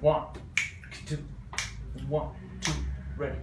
One, two, one, two, ready.